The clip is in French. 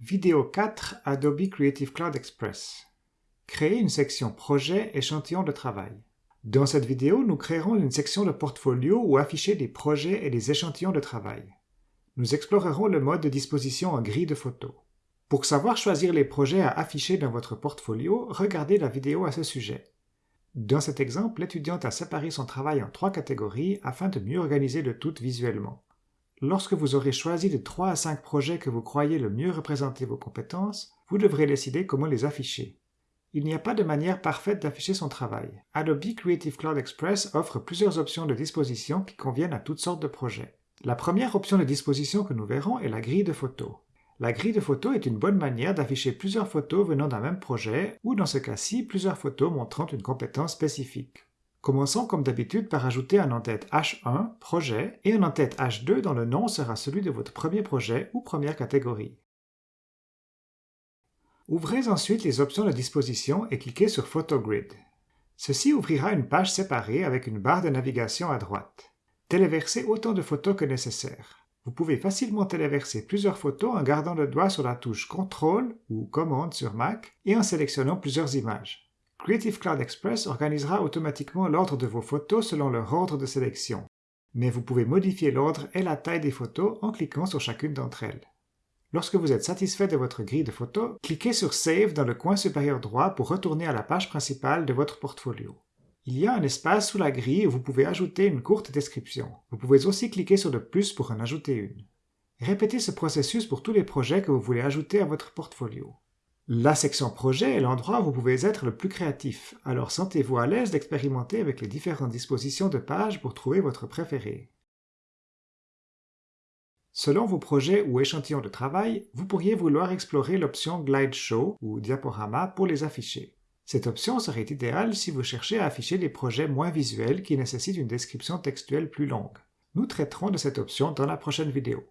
Vidéo 4 Adobe Creative Cloud Express. Créer une section Projet échantillon de travail. Dans cette vidéo, nous créerons une section de portfolio où afficher des projets et des échantillons de travail. Nous explorerons le mode de disposition en grille de photos. Pour savoir choisir les projets à afficher dans votre portfolio, regardez la vidéo à ce sujet. Dans cet exemple, l'étudiante a séparé son travail en trois catégories afin de mieux organiser le tout visuellement. Lorsque vous aurez choisi les 3 à 5 projets que vous croyez le mieux représenter vos compétences, vous devrez décider comment les afficher. Il n'y a pas de manière parfaite d'afficher son travail. Adobe Creative Cloud Express offre plusieurs options de disposition qui conviennent à toutes sortes de projets. La première option de disposition que nous verrons est la grille de photos. La grille de photos est une bonne manière d'afficher plusieurs photos venant d'un même projet, ou dans ce cas-ci, plusieurs photos montrant une compétence spécifique. Commençons comme d'habitude par ajouter un en-tête H1, projet, et un en-tête H2 dont le nom sera celui de votre premier projet ou première catégorie. Ouvrez ensuite les options de disposition et cliquez sur Photogrid. Ceci ouvrira une page séparée avec une barre de navigation à droite. Téléversez autant de photos que nécessaire. Vous pouvez facilement téléverser plusieurs photos en gardant le doigt sur la touche CTRL ou Commande sur Mac et en sélectionnant plusieurs images. Creative Cloud Express organisera automatiquement l'ordre de vos photos selon leur ordre de sélection, mais vous pouvez modifier l'ordre et la taille des photos en cliquant sur chacune d'entre elles. Lorsque vous êtes satisfait de votre grille de photos, cliquez sur Save dans le coin supérieur droit pour retourner à la page principale de votre portfolio. Il y a un espace sous la grille où vous pouvez ajouter une courte description. Vous pouvez aussi cliquer sur le plus pour en ajouter une. Répétez ce processus pour tous les projets que vous voulez ajouter à votre portfolio. La section projet est l'endroit où vous pouvez être le plus créatif, alors sentez-vous à l'aise d'expérimenter avec les différentes dispositions de page pour trouver votre préféré. Selon vos projets ou échantillons de travail, vous pourriez vouloir explorer l'option Glide Show ou Diaporama pour les afficher. Cette option serait idéale si vous cherchez à afficher des projets moins visuels qui nécessitent une description textuelle plus longue. Nous traiterons de cette option dans la prochaine vidéo.